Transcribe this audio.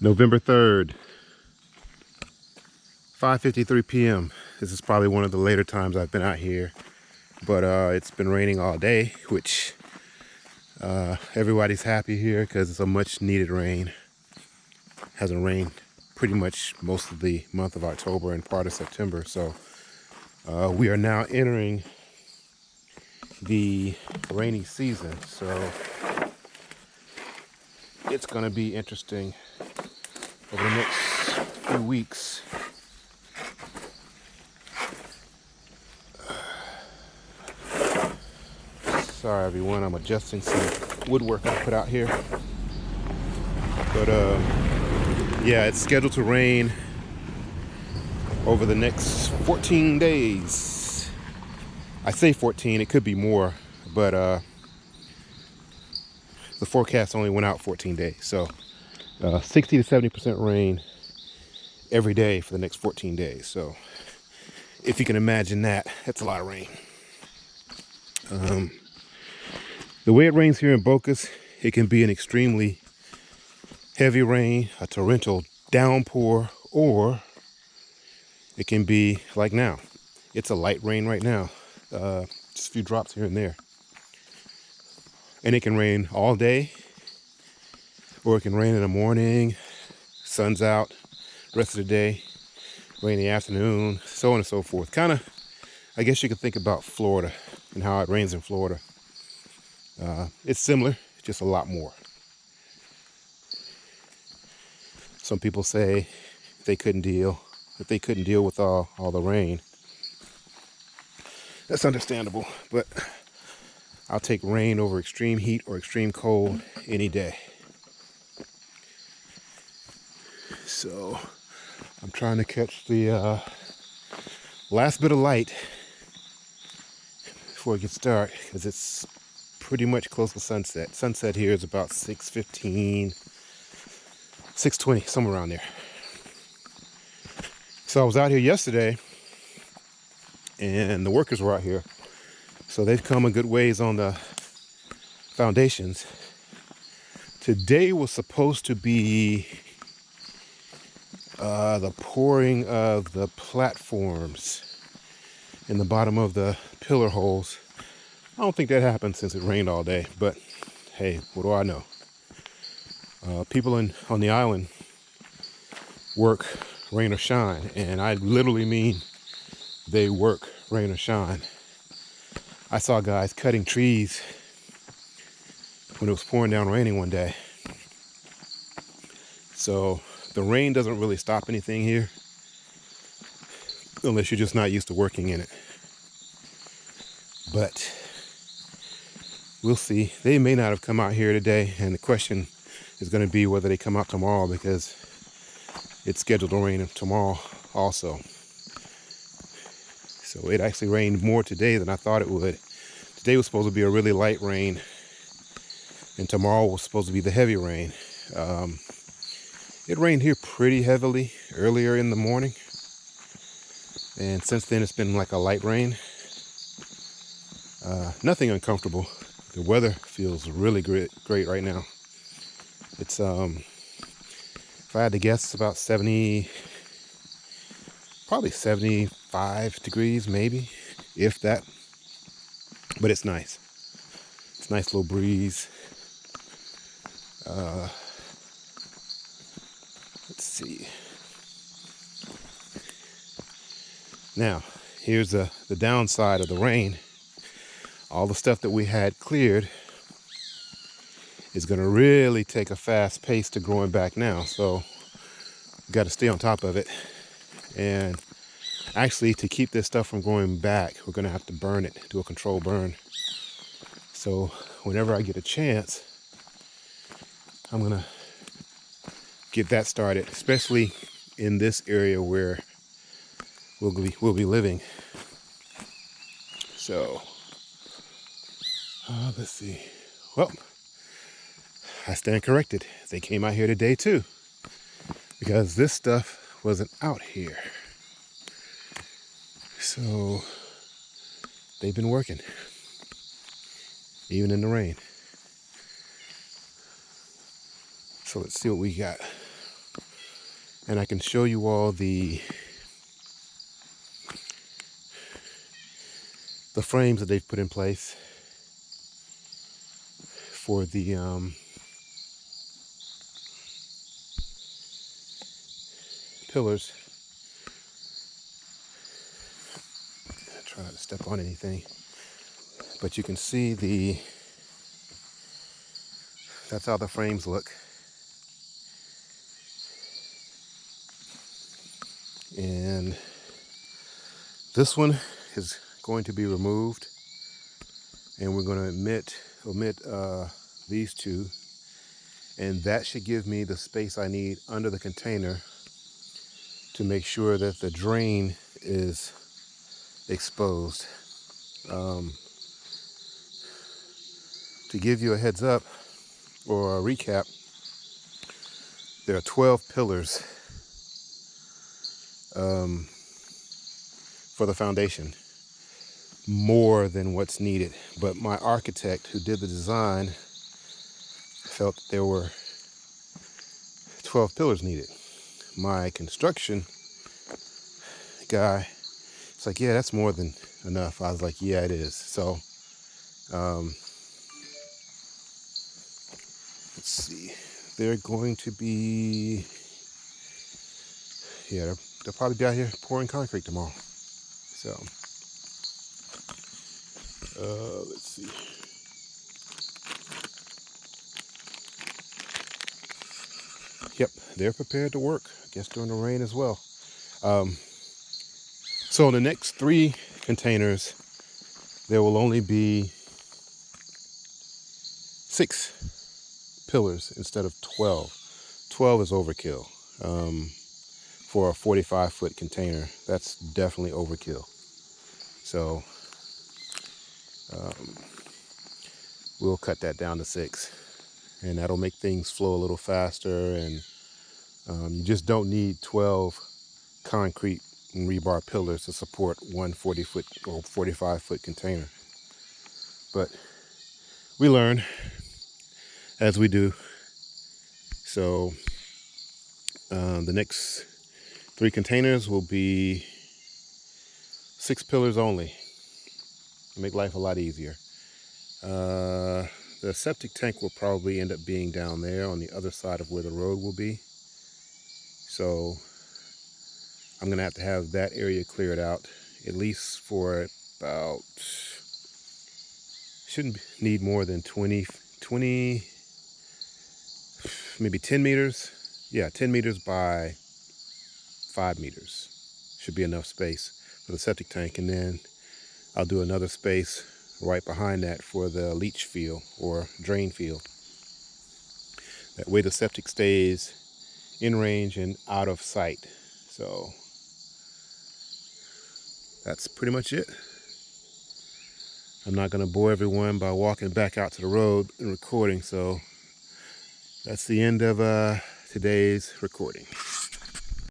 November 3rd, 5.53 p.m. This is probably one of the later times I've been out here, but uh, it's been raining all day, which uh, everybody's happy here because it's a much needed rain. Hasn't rained pretty much most of the month of October and part of September, so uh, we are now entering the rainy season. So it's going to be interesting over the next few weeks. Sorry everyone, I'm adjusting some woodwork I put out here. But uh, yeah, it's scheduled to rain over the next 14 days. I say 14, it could be more, but uh, the forecast only went out 14 days. So uh, 60 to 70% rain every day for the next 14 days. So if you can imagine that, that's a lot of rain. Um, the way it rains here in Bocas, it can be an extremely heavy rain, a torrential downpour, or it can be like now. It's a light rain right now, uh, just a few drops here and there. And it can rain all day, or it can rain in the morning, sun's out, rest of the day, rain in the afternoon, so on and so forth. Kind of, I guess you could think about Florida and how it rains in Florida. Uh, it's similar, just a lot more. Some people say they couldn't deal, that they couldn't deal with all, all the rain. That's understandable, but I'll take rain over extreme heat or extreme cold any day. So I'm trying to catch the uh, last bit of light before it gets dark because it's pretty much close to sunset. Sunset here is about 6.15, 6.20, somewhere around there. So I was out here yesterday and the workers were out here. So they've come a good ways on the foundations. Today was supposed to be uh, the pouring of the platforms in the bottom of the pillar holes. I don't think that happened since it rained all day, but hey, what do I know? Uh, people in on the island work rain or shine, and I literally mean they work rain or shine. I saw guys cutting trees when it was pouring down raining one day. So the rain doesn't really stop anything here unless you're just not used to working in it. But we'll see. They may not have come out here today, and the question is going to be whether they come out tomorrow because it's scheduled to rain tomorrow also. So it actually rained more today than I thought it would. Today was supposed to be a really light rain, and tomorrow was supposed to be the heavy rain. Um, it rained here pretty heavily earlier in the morning. And since then, it's been like a light rain. Uh, nothing uncomfortable. The weather feels really great, great right now. It's, um, if I had to guess, about 70, probably 75 degrees, maybe, if that. But it's nice. It's nice little breeze. Uh, Let's see. Now, here's the, the downside of the rain. All the stuff that we had cleared is going to really take a fast pace to growing back now. So, got to stay on top of it. And actually, to keep this stuff from going back, we're to have to burn it, do a control burn. So, whenever I get a chance, I'm to get that started, especially in this area where we'll be, we'll be living. So, uh, let's see. Well, I stand corrected. They came out here today too, because this stuff wasn't out here. So, they've been working, even in the rain. So let's see what we got. and I can show you all the the frames that they've put in place for the um, pillars. Try not to step on anything, but you can see the that's how the frames look. And this one is going to be removed and we're going to omit, omit uh, these two and that should give me the space I need under the container to make sure that the drain is exposed. Um, to give you a heads up, or a recap, there are 12 pillars um, for the foundation, more than what's needed. But my architect who did the design felt there were 12 pillars needed. My construction guy, it's like, yeah, that's more than enough. I was like, yeah, it is. So, um, let's see they're going to be yeah they'll, they'll probably be out here pouring concrete tomorrow so uh, let's see yep they're prepared to work I guess during the rain as well um, so the next three containers there will only be six pillars instead of 12. 12 is overkill um, for a 45 foot container. That's definitely overkill. So um, we'll cut that down to six and that'll make things flow a little faster and um, you just don't need 12 concrete and rebar pillars to support one 40 foot or 45 foot container. But we learn as we do. So um, the next three containers will be six pillars only. Make life a lot easier. Uh, the septic tank will probably end up being down there on the other side of where the road will be. So I'm gonna have to have that area cleared out at least for about shouldn't need more than 20 20 maybe 10 meters. Yeah, 10 meters by 5 meters. Should be enough space for the septic tank. And then I'll do another space right behind that for the leach field or drain field. That way the septic stays in range and out of sight. So that's pretty much it. I'm not going to bore everyone by walking back out to the road and recording, so that's the end of uh, today's recording.